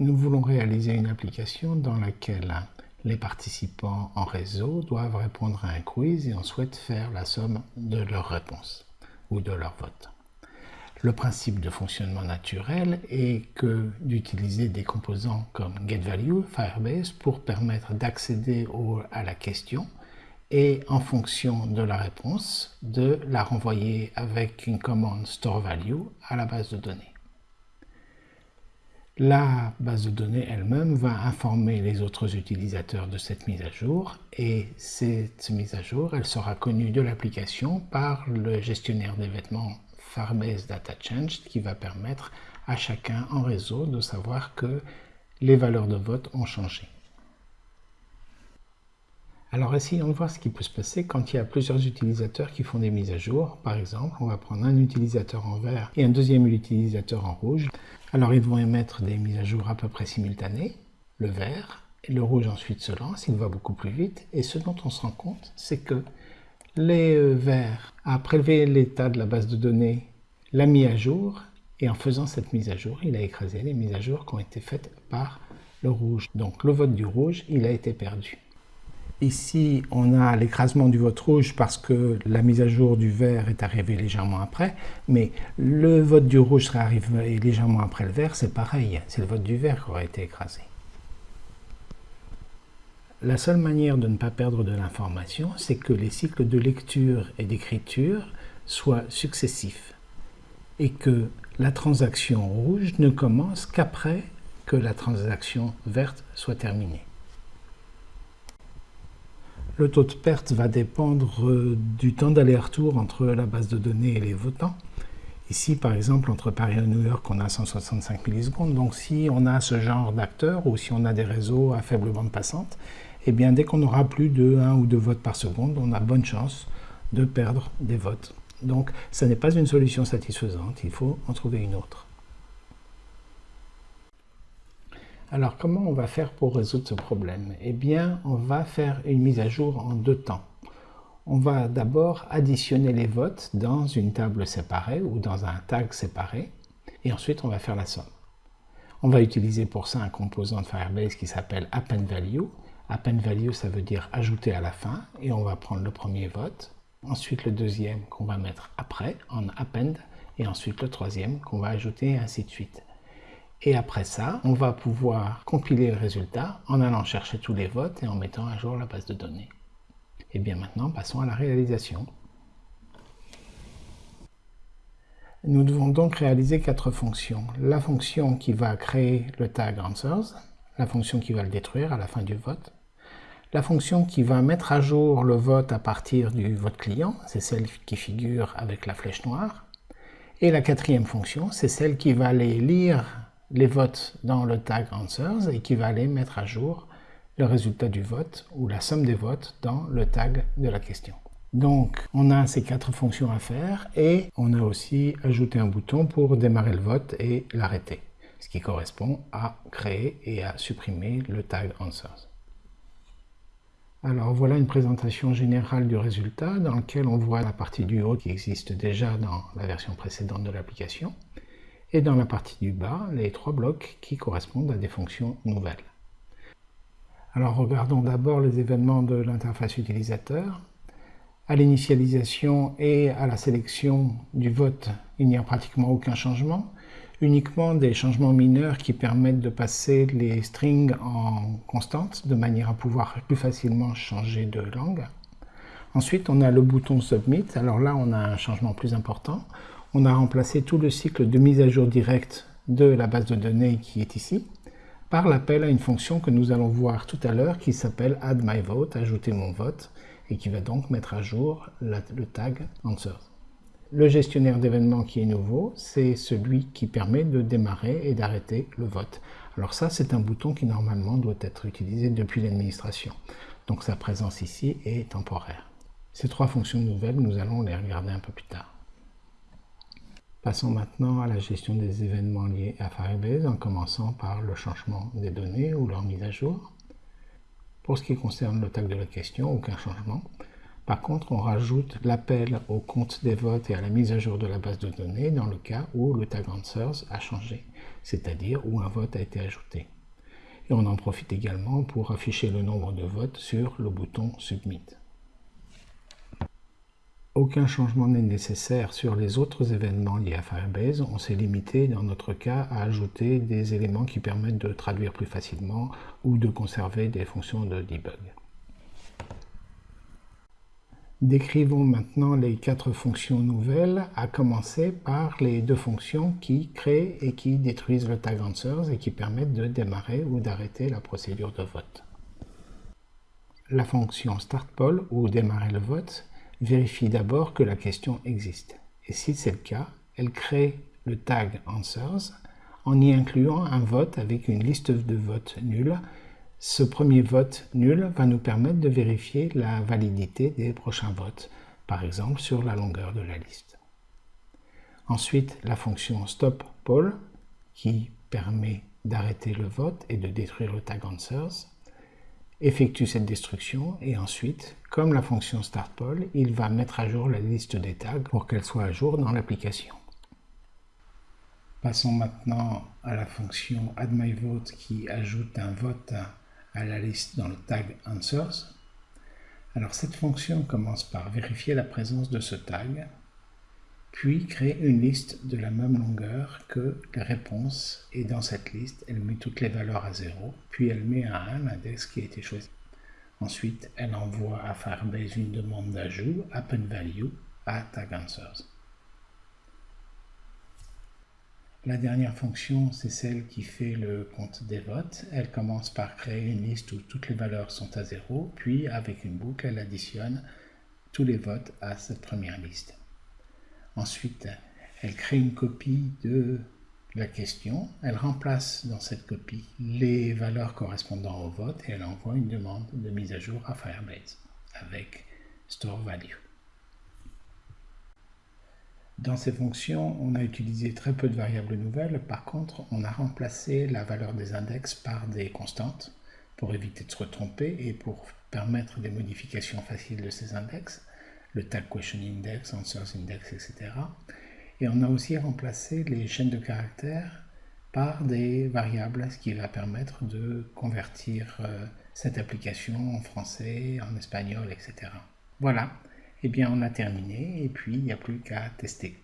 nous voulons réaliser une application dans laquelle les participants en réseau doivent répondre à un quiz et on souhaite faire la somme de leurs réponses ou de leurs votes. Le principe de fonctionnement naturel est que d'utiliser des composants comme getValue, Firebase, pour permettre d'accéder à la question et en fonction de la réponse, de la renvoyer avec une commande storeValue à la base de données. La base de données elle-même va informer les autres utilisateurs de cette mise à jour et cette mise à jour, elle sera connue de l'application par le gestionnaire d'événements Firebase Data Change qui va permettre à chacun en réseau de savoir que les valeurs de vote ont changé. Alors essayons de voir ce qui peut se passer quand il y a plusieurs utilisateurs qui font des mises à jour. Par exemple, on va prendre un utilisateur en vert et un deuxième utilisateur en rouge. Alors ils vont émettre des mises à jour à peu près simultanées. Le vert et le rouge ensuite se lance, il va beaucoup plus vite. Et ce dont on se rend compte, c'est que les euh, verts a prélevé l'état de la base de données, l'a mis à jour, et en faisant cette mise à jour, il a écrasé les mises à jour qui ont été faites par le rouge. Donc le vote du rouge, il a été perdu. Ici, on a l'écrasement du vote rouge parce que la mise à jour du vert est arrivée légèrement après, mais le vote du rouge serait arrivé légèrement après le vert, c'est pareil, c'est le vote du vert qui aurait été écrasé. La seule manière de ne pas perdre de l'information, c'est que les cycles de lecture et d'écriture soient successifs et que la transaction rouge ne commence qu'après que la transaction verte soit terminée. Le taux de perte va dépendre euh, du temps d'aller-retour entre la base de données et les votants. Ici, par exemple, entre Paris et New York, on a 165 millisecondes. Donc, si on a ce genre d'acteurs ou si on a des réseaux à faible bande passante, eh bien, dès qu'on aura plus de 1 ou 2 votes par seconde, on a bonne chance de perdre des votes. Donc, ce n'est pas une solution satisfaisante, il faut en trouver une autre. Alors, comment on va faire pour résoudre ce problème? Eh bien, on va faire une mise à jour en deux temps. On va d'abord additionner les votes dans une table séparée ou dans un tag séparé, et ensuite on va faire la somme. On va utiliser pour ça un composant de Firebase qui s'appelle AppendValue, Append value, ça veut dire ajouter à la fin, et on va prendre le premier vote, ensuite le deuxième qu'on va mettre après, en append, et ensuite le troisième qu'on va ajouter, et ainsi de suite. Et après ça, on va pouvoir compiler le résultat en allant chercher tous les votes et en mettant à jour la base de données. Et bien maintenant, passons à la réalisation. Nous devons donc réaliser quatre fonctions. La fonction qui va créer le tag answers, la fonction qui va le détruire à la fin du vote, la fonction qui va mettre à jour le vote à partir du vote client, c'est celle qui figure avec la flèche noire. Et la quatrième fonction, c'est celle qui va aller lire les votes dans le tag answers et qui va aller mettre à jour le résultat du vote ou la somme des votes dans le tag de la question. Donc, on a ces quatre fonctions à faire et on a aussi ajouté un bouton pour démarrer le vote et l'arrêter, ce qui correspond à créer et à supprimer le tag answers. Alors voilà une présentation générale du résultat dans lequel on voit la partie du haut qui existe déjà dans la version précédente de l'application et dans la partie du bas les trois blocs qui correspondent à des fonctions nouvelles. Alors regardons d'abord les événements de l'interface utilisateur. À l'initialisation et à la sélection du vote, il n'y a pratiquement aucun changement uniquement des changements mineurs qui permettent de passer les strings en constante de manière à pouvoir plus facilement changer de langue. Ensuite, on a le bouton Submit. Alors là, on a un changement plus important. On a remplacé tout le cycle de mise à jour directe de la base de données qui est ici par l'appel à une fonction que nous allons voir tout à l'heure qui s'appelle Add My Vote, ajouter mon vote, et qui va donc mettre à jour le tag Answers. Le gestionnaire d'événements qui est nouveau, c'est celui qui permet de démarrer et d'arrêter le vote. Alors ça, c'est un bouton qui normalement doit être utilisé depuis l'administration. Donc sa présence ici est temporaire. Ces trois fonctions nouvelles, nous allons les regarder un peu plus tard. Passons maintenant à la gestion des événements liés à Firebase en commençant par le changement des données ou leur mise à jour. Pour ce qui concerne le tag de la question, aucun changement. Par contre, on rajoute l'appel au compte des votes et à la mise à jour de la base de données dans le cas où le tag answers a changé, c'est-à-dire où un vote a été ajouté. Et on en profite également pour afficher le nombre de votes sur le bouton Submit. Aucun changement n'est nécessaire sur les autres événements liés à Firebase. On s'est limité dans notre cas à ajouter des éléments qui permettent de traduire plus facilement ou de conserver des fonctions de debug. Décrivons maintenant les quatre fonctions nouvelles, à commencer par les deux fonctions qui créent et qui détruisent le tag answers et qui permettent de démarrer ou d'arrêter la procédure de vote. La fonction startPoll ou démarrer le vote vérifie d'abord que la question existe. Et si c'est le cas, elle crée le tag Answers en y incluant un vote avec une liste de votes nuls. Ce premier vote nul va nous permettre de vérifier la validité des prochains votes, par exemple sur la longueur de la liste. Ensuite, la fonction stopPoll qui permet d'arrêter le vote et de détruire le tag answers effectue cette destruction et ensuite, comme la fonction startPoll, il va mettre à jour la liste des tags pour qu'elle soit à jour dans l'application. Passons maintenant à la fonction addMyVote qui ajoute un vote à la liste dans le tag Answers. Alors cette fonction commence par vérifier la présence de ce tag puis crée une liste de la même longueur que les réponses et dans cette liste elle met toutes les valeurs à 0 puis elle met à 1 l'index qui a été choisi. Ensuite elle envoie à Firebase une demande d'ajout appendValue à TagAnswers. La dernière fonction, c'est celle qui fait le compte des votes. Elle commence par créer une liste où toutes les valeurs sont à 0, puis avec une boucle, elle additionne tous les votes à cette première liste. Ensuite, elle crée une copie de la question, elle remplace dans cette copie les valeurs correspondant au vote et elle envoie une demande de mise à jour à Firebase avec store value. Dans ces fonctions, on a utilisé très peu de variables nouvelles. Par contre, on a remplacé la valeur des index par des constantes pour éviter de se tromper et pour permettre des modifications faciles de ces index le tag question index, answers index, etc. Et on a aussi remplacé les chaînes de caractères par des variables, ce qui va permettre de convertir euh, cette application en français, en espagnol, etc. Voilà, et eh bien on a terminé et puis il n'y a plus qu'à tester.